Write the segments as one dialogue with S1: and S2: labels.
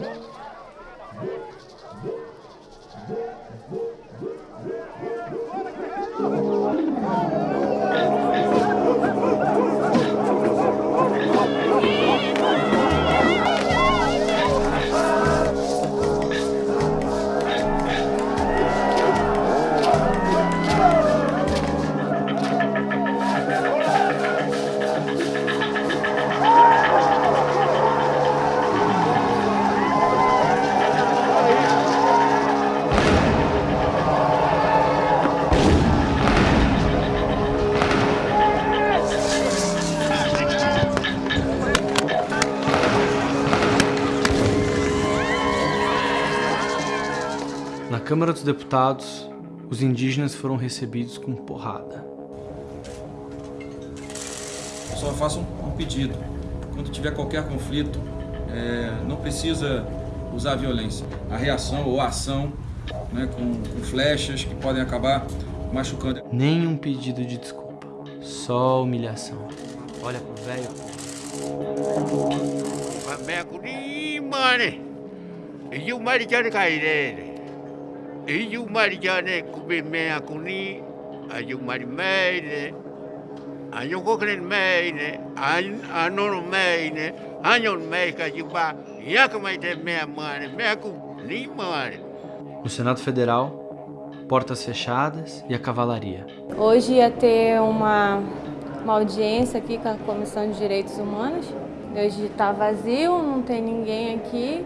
S1: Whoa. Na Câmara dos Deputados, os indígenas foram recebidos com porrada.
S2: Só faço um, um pedido. Quando tiver qualquer conflito, é, não precisa usar violência. A reação ou a ação né, com, com flechas que podem acabar machucando.
S1: Nenhum pedido de desculpa, só humilhação. Olha pro velho.
S3: mane. Iu mari jane kaire. Iu mari kuni. Ayu kokren meine. Meine. Mea mane. Mea mane.
S1: No Senado Federal, portas fechadas e a cavalaria.
S4: Hoje ia ter uma, uma audiência aqui com a Comissão de Direitos Humanos. Hoje está vazio, não tem ninguém aqui,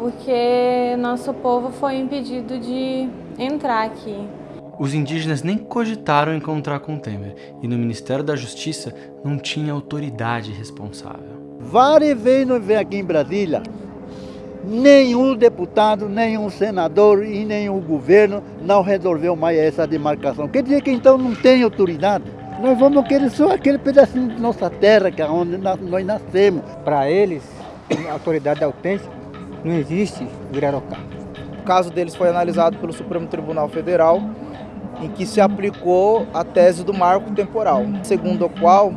S4: porque nosso povo foi impedido de entrar aqui.
S1: Os indígenas nem cogitaram encontrar com Temer e no Ministério da Justiça não tinha autoridade responsável.
S5: Várias vezes nós vemos aqui em Brasília, nenhum deputado, nenhum senador e nenhum governo não resolveu mais essa demarcação. Quer dizer que então não tem autoridade. Nós vamos querer só aquele pedacinho de nossa terra, que é onde nós nascemos.
S6: Para eles, a autoridade autêntica, não existe Virarocá.
S7: O caso deles foi analisado pelo Supremo Tribunal Federal, em que se aplicou a tese do marco temporal, segundo o qual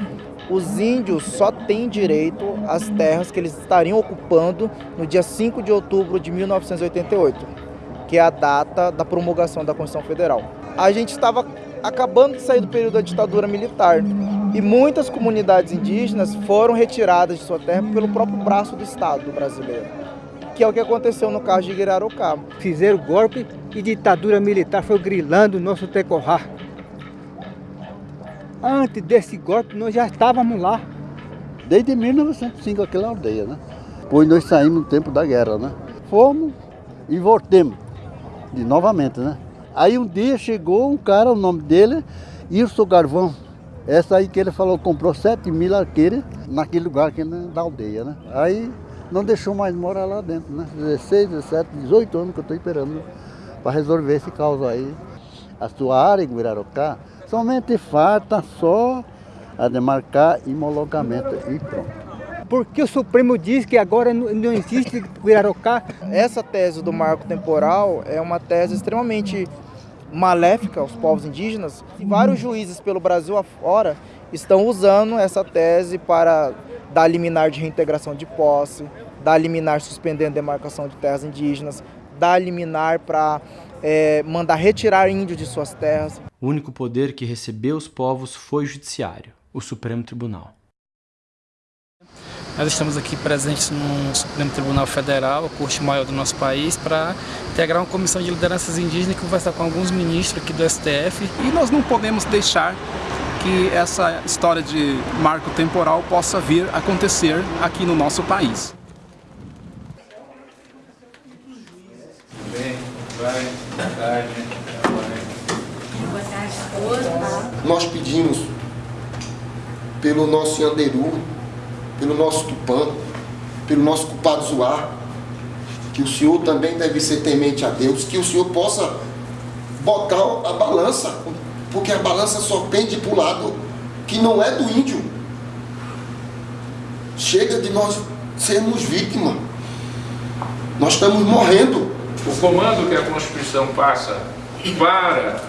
S7: os índios só têm direito às terras que eles estariam ocupando no dia 5 de outubro de 1988, que é a data da promulgação da Constituição Federal. A gente estava acabando de sair do período da ditadura militar e muitas comunidades indígenas foram retiradas de sua terra pelo próprio braço do Estado brasileiro, que é o que aconteceu no caso de Guirarocá.
S6: Fizeram golpe e ditadura militar foi grilando o nosso tecorrá. Antes desse golpe, nós já estávamos lá.
S5: Desde 1905, aquela aldeia, né? Pois nós saímos no tempo da guerra, né? Fomos e voltemos, de novamente, né? Aí um dia chegou um cara, o nome dele, Irso Garvão. Essa aí que ele falou, comprou 7 mil arqueiros naquele lugar aqui né, da aldeia, né? Aí não deixou mais morar lá dentro, né? 16, 17, 18 anos que eu estou esperando para resolver esse caos aí. A sua área em Guirarocá somente falta só a demarcar homologamento e pronto.
S6: Porque o Supremo diz que agora não existe Guirarocá.
S7: Essa tese do marco temporal é uma tese extremamente maléfica aos povos indígenas. E vários juízes pelo Brasil afora estão usando essa tese para dar liminar de reintegração de posse, dar liminar suspendendo a demarcação de terras indígenas, dar liminar para é, mandar retirar índios de suas terras.
S1: O único poder que recebeu os povos foi o judiciário, o Supremo Tribunal.
S8: Nós estamos aqui presentes no Supremo Tribunal Federal, a corte maior do nosso país, para integrar uma comissão de lideranças indígenas e conversar com alguns ministros aqui do STF.
S9: E nós não podemos deixar que essa história de marco temporal possa vir acontecer aqui no nosso país.
S2: Bem, vai,
S10: todos.
S11: Nós pedimos pelo nosso Yanderu, pelo nosso Tupã, pelo nosso culpado Zoar, que o Senhor também deve ser temente a Deus, que o Senhor possa botar a balança, porque a balança só pende para o lado que não é do índio. Chega de nós sermos vítimas. Nós estamos morrendo.
S12: O comando que a Constituição passa para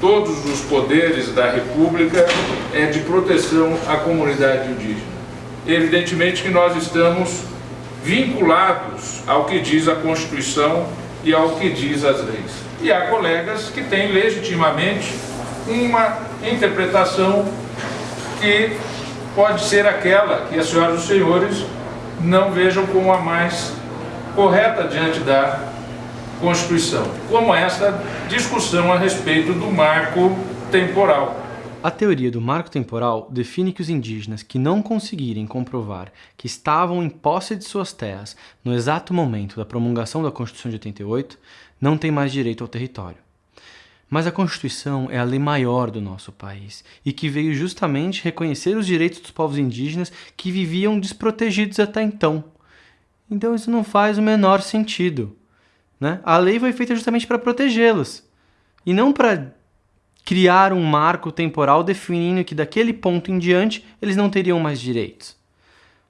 S12: todos os poderes da República é de proteção à comunidade indígena. Evidentemente que nós estamos vinculados ao que diz a Constituição e ao que diz as leis. E há colegas que têm legitimamente uma interpretação que pode ser aquela que as senhoras e os senhores não vejam como a mais correta diante da Constituição, como essa discussão a respeito do marco temporal.
S1: A teoria do marco temporal define que os indígenas que não conseguirem comprovar que estavam em posse de suas terras no exato momento da promulgação da Constituição de 88 não têm mais direito ao território. Mas a Constituição é a lei maior do nosso país e que veio justamente reconhecer os direitos dos povos indígenas que viviam desprotegidos até então. Então isso não faz o menor sentido. Né? A lei foi feita justamente para protegê-los e não para criar um marco temporal definindo que daquele ponto em diante eles não teriam mais direitos.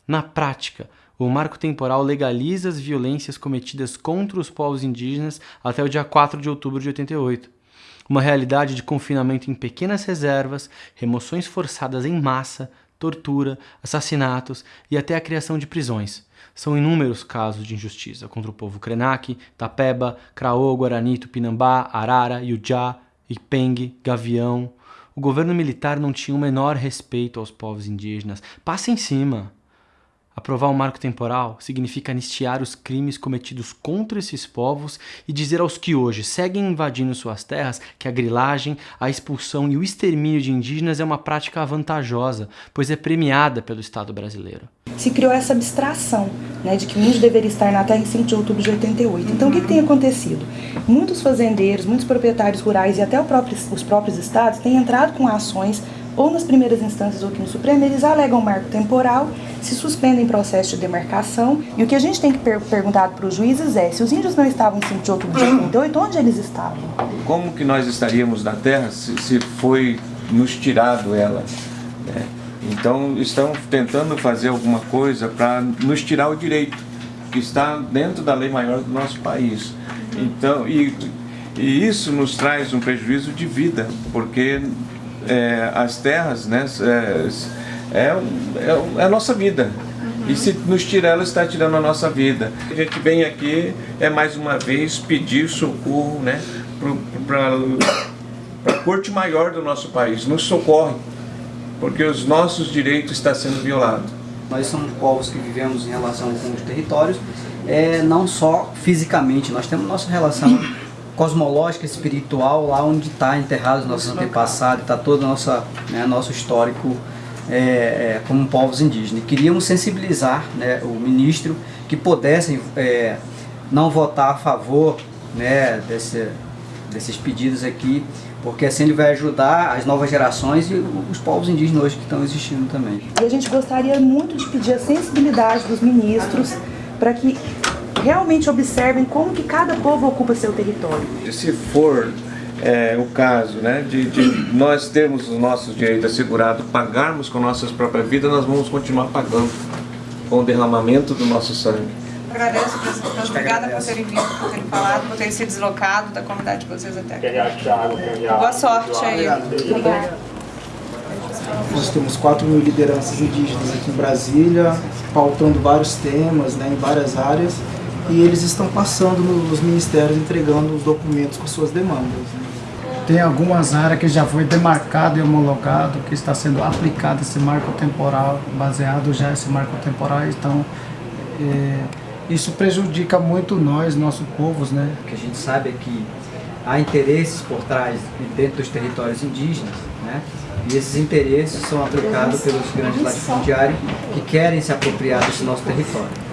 S1: Na prática, o marco temporal legaliza as violências cometidas contra os povos indígenas até o dia 4 de outubro de 88. Uma realidade de confinamento em pequenas reservas, remoções forçadas em massa, tortura, assassinatos e até a criação de prisões. São inúmeros casos de injustiça contra o povo Krenak, Tapeba, Craô, Guarani, Tupinambá, Arara, Yujá, Ipeng, Gavião. O governo militar não tinha o menor respeito aos povos indígenas. Passa em cima. Aprovar um marco temporal significa anistiar os crimes cometidos contra esses povos e dizer aos que hoje seguem invadindo suas terras que a grilagem, a expulsão e o extermínio de indígenas é uma prática vantajosa, pois é premiada pelo Estado brasileiro.
S13: Se criou essa abstração né, de que o índio deveria estar na terra em 5 de outubro de 88. Então o que, que tem acontecido? Muitos fazendeiros, muitos proprietários rurais e até próprio, os próprios estados têm entrado com ações ou nas primeiras instâncias ou aqui no Supremo, eles alegam marco temporal, se suspendem processo de demarcação. E o que a gente tem que per perguntar para os juízes é, se os índios não estavam em 5 de outubro de 88, onde eles estavam?
S14: Como que nós estaríamos na terra se, se foi nos tirado ela? Né? Então estão tentando fazer alguma coisa para nos tirar o direito que está dentro da lei maior do nosso país. Então, e, e isso nos traz um prejuízo de vida, porque é, as terras, né, é, é, é, a nossa vida. E se nos tirar, ela está tirando a nossa vida. A gente vem aqui, é mais uma vez, pedir socorro né, para a corte maior do nosso país. Nos socorre, porque os nossos direitos estão sendo violados.
S15: Nós somos povos que vivemos em relação com os territórios, é, não só fisicamente, nós temos nossa relação cosmológica, espiritual, lá onde está enterrado os nossos antepassados, está todo o nosso, né, nosso histórico é, é, como povos indígenas. E queríamos sensibilizar né, o ministro que pudessem é, não votar a favor né, desse, desses pedidos aqui, porque assim ele vai ajudar as novas gerações e os povos indígenas hoje que estão existindo também.
S13: E a gente gostaria muito de pedir a sensibilidade dos ministros para que realmente observem como que cada povo ocupa seu território.
S14: Se for é, o caso né, de, de, nós termos os nossos direitos assegurados, pagarmos com nossas próprias vidas, nós vamos continuar pagando com o derramamento do nosso sangue.
S16: Agradeço, presidente. Obrigada por terem vindo, por terem falado, por terem se deslocado da comunidade de vocês até aqui. Boa sorte aí. Obrigada.
S17: Nós temos 4 mil lideranças indígenas aqui em Brasília, pautando vários temas né, em várias áreas e eles estão passando nos ministérios entregando os documentos com suas demandas. Né?
S18: Tem algumas áreas que já foi demarcado e homologado, que está sendo aplicado esse marco temporal, baseado já esse marco temporal, então é, isso prejudica muito nós, nossos povos, né?
S15: O que a gente sabe é que há interesses por trás, dentro dos territórios indígenas, né? E esses interesses são aplicados pelos grandes latifundiários que querem se apropriar desse nosso território.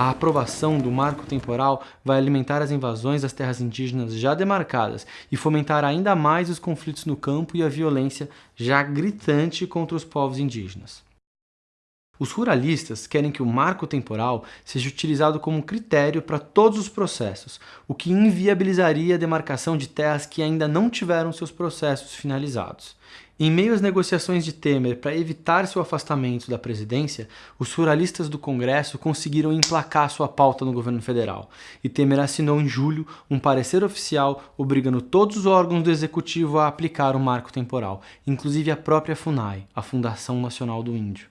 S1: A aprovação do marco temporal vai alimentar as invasões das terras indígenas já demarcadas e fomentar ainda mais os conflitos no campo e a violência já gritante contra os povos indígenas. Os ruralistas querem que o marco temporal seja utilizado como critério para todos os processos, o que inviabilizaria a demarcação de terras que ainda não tiveram seus processos finalizados. Em meio às negociações de Temer para evitar seu afastamento da presidência, os ruralistas do Congresso conseguiram emplacar sua pauta no governo federal, e Temer assinou em julho um parecer oficial obrigando todos os órgãos do executivo a aplicar o marco temporal, inclusive a própria FUNAI, a Fundação Nacional do Índio.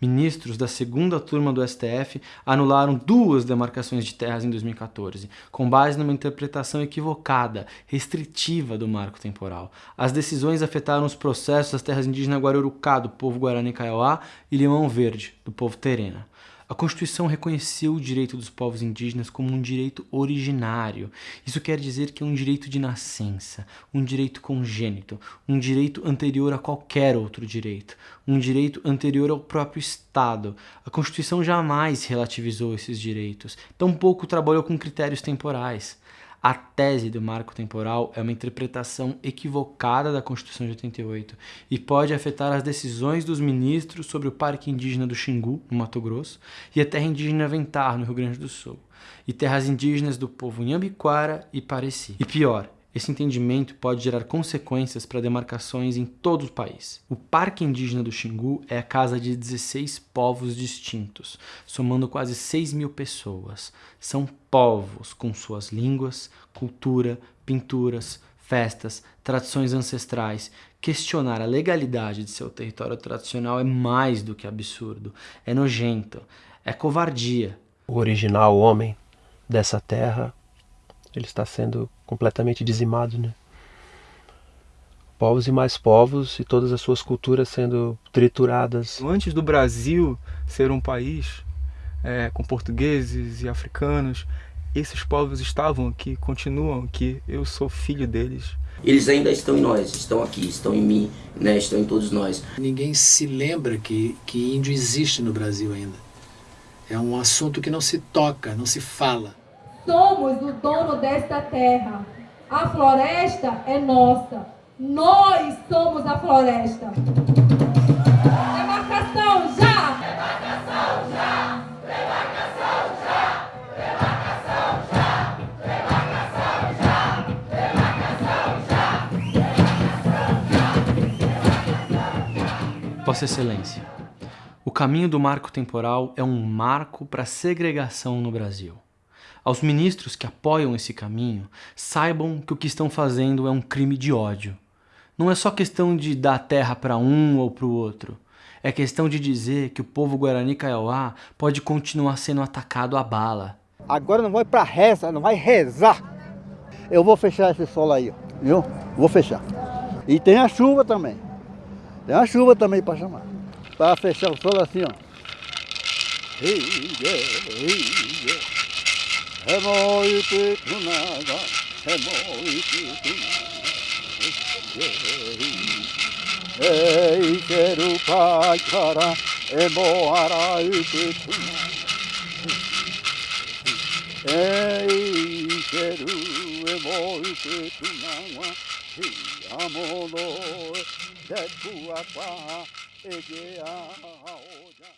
S1: Ministros da segunda turma do STF anularam duas demarcações de terras em 2014, com base numa interpretação equivocada, restritiva do marco temporal. As decisões afetaram os processos das terras indígenas Guarurucá, do povo Guarani Kaiowá, e Limão Verde, do povo Terena. A Constituição reconheceu o direito dos povos indígenas como um direito originário. Isso quer dizer que é um direito de nascença, um direito congênito, um direito anterior a qualquer outro direito, um direito anterior ao próprio Estado. A Constituição jamais relativizou esses direitos, tampouco trabalhou com critérios temporais. A tese do marco temporal é uma interpretação equivocada da Constituição de 88 e pode afetar as decisões dos ministros sobre o Parque Indígena do Xingu, no Mato Grosso, e a terra indígena Ventar, no Rio Grande do Sul, e terras indígenas do povo Inhambiquara e Pareci. E pior, esse entendimento pode gerar consequências para demarcações em todo o país. O Parque Indígena do Xingu é a casa de 16 povos distintos, somando quase 6 mil pessoas. São povos com suas línguas, cultura, pinturas, festas, tradições ancestrais. Questionar a legalidade de seu território tradicional é mais do que absurdo, é nojento, é covardia.
S19: O original homem dessa terra ele está sendo completamente dizimado, né? Povos e mais povos e todas as suas culturas sendo trituradas.
S20: Antes do Brasil ser um país é, com portugueses e africanos, esses povos estavam aqui, continuam aqui, eu sou filho deles.
S21: Eles ainda estão em nós, estão aqui, estão em mim, né, estão em todos nós.
S22: Ninguém se lembra que, que índio existe no Brasil ainda. É um assunto que não se toca, não se fala.
S23: Somos o dono desta terra. A floresta é nossa. Nós somos a floresta. Demarcação já! Demarcação já! Demarcação já! Demarcação já! Demarcação já!
S1: Demarcação já! Vossa Excelência, o caminho do marco temporal é um marco para a segregação no Brasil. Aos ministros que apoiam esse caminho, saibam que o que estão fazendo é um crime de ódio. Não é só questão de dar terra para um ou para o outro. É questão de dizer que o povo Guarani Kaiowá pode continuar sendo atacado a bala.
S5: Agora não vai para reza, não vai rezar. Eu vou fechar esse solo aí, viu? Vou fechar. E tem a chuva também. Tem a chuva também para chamar. Para fechar o solo assim, ó. Hemoi pitunaga, Hemo Yukunaga, Hemo Yukunaga, Eikeru Paikara, Emo Ara Yukunaga, Eikeru Emo Yukunaga, Hiamono, Tetsuakwa, Egea Aoja.